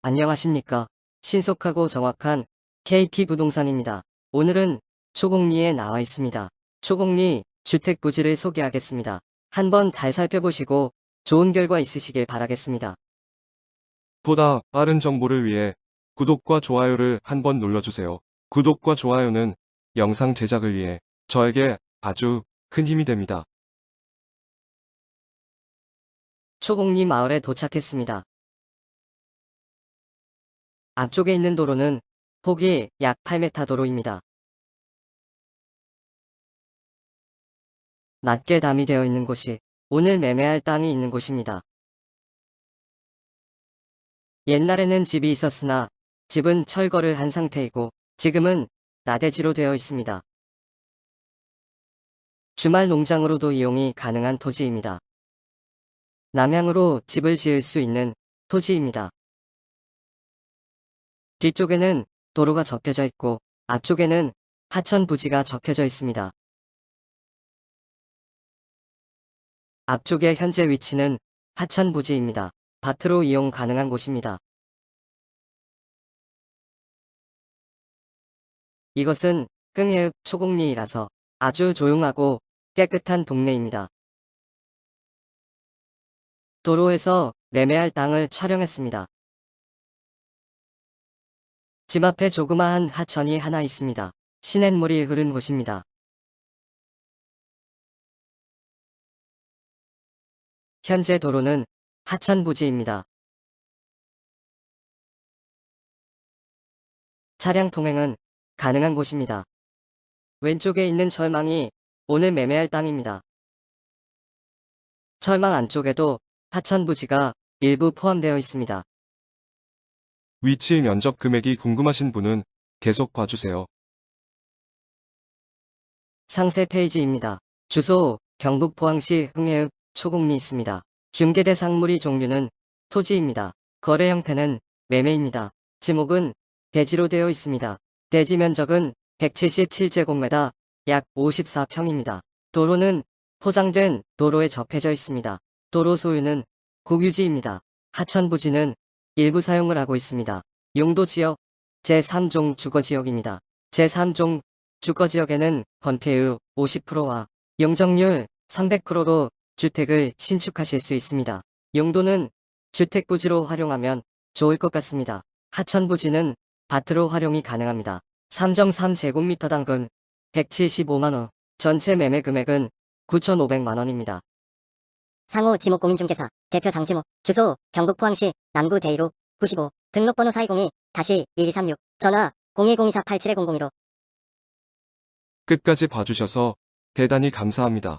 안녕하십니까. 신속하고 정확한 KP 부동산입니다. 오늘은 초곡리에 나와 있습니다. 초곡리 주택 부지를 소개하겠습니다. 한번 잘 살펴보시고 좋은 결과 있으시길 바라겠습니다. 보다 빠른 정보를 위해 구독과 좋아요를 한번 눌러주세요. 구독과 좋아요는 영상 제작을 위해 저에게 아주 큰 힘이 됩니다. 초곡리 마을에 도착했습니다. 앞쪽에 있는 도로는 폭이 약 8m 도로입니다. 낮게 담이 되어 있는 곳이 오늘 매매할 땅이 있는 곳입니다. 옛날에는 집이 있었으나 집은 철거를 한 상태이고 지금은 나대지로 되어 있습니다. 주말 농장으로도 이용이 가능한 토지입니다. 남향으로 집을 지을 수 있는 토지입니다. 뒤쪽에는 도로가 접혀져 있고 앞쪽에는 하천 부지가 접혀져 있습니다. 앞쪽의 현재 위치는 하천 부지입니다. 밭으로 이용 가능한 곳입니다. 이것은 흥해읍 초곡리이라서 아주 조용하고 깨끗한 동네입니다. 도로에서 매매할 땅을 촬영했습니다. 집 앞에 조그마한 하천이 하나 있습니다. 시냇물이 흐른 곳입니다. 현재 도로는 하천 부지입니다. 차량 통행은 가능한 곳입니다. 왼쪽에 있는 철망이 오늘 매매할 땅입니다. 철망 안쪽에도 하천 부지가 일부 포함되어 있습니다. 위치 면적 금액이 궁금하신 분은 계속 봐주세요. 상세 페이지입니다. 주소 경북 포항시 흥해읍 초곡리 있습니다. 중개 대 상물이 종류는 토지입니다. 거래 형태는 매매입니다. 지목은 대지로 되어 있습니다. 대지 면적은 177제곱미터 약 54평입니다. 도로는 포장된 도로에 접해져 있습니다. 도로 소유는 국유지입니다. 하천 부지는 일부 사용을 하고 있습니다. 용도 지역 제3종 주거지역입니다. 제3종 주거지역에는 건폐율 50%와 용적률 300%로 주택을 신축하실 수 있습니다. 용도는 주택부지로 활용하면 좋을 것 같습니다. 하천부지는 밭으로 활용이 가능합니다. 3.3제곱미터 당근 175만원, 전체 매매 금액은 9,500만원입니다. 상호 지목 공인중개사 대표 장지목 주소 경북 포항시 남구 대이로 95 등록번호 420-1236 전화 0202487100으로 끝까지 봐주셔서 대단히 감사합니다.